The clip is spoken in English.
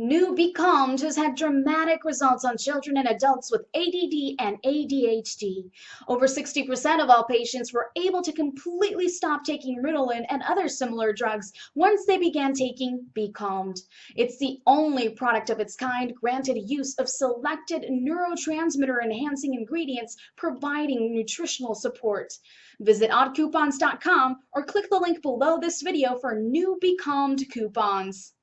New Be has had dramatic results on children and adults with ADD and ADHD. Over 60% of all patients were able to completely stop taking Ritalin and other similar drugs once they began taking Becalmed. It's the only product of its kind granted use of selected neurotransmitter enhancing ingredients providing nutritional support. Visit oddcoupons.com or click the link below this video for new Becalmed coupons.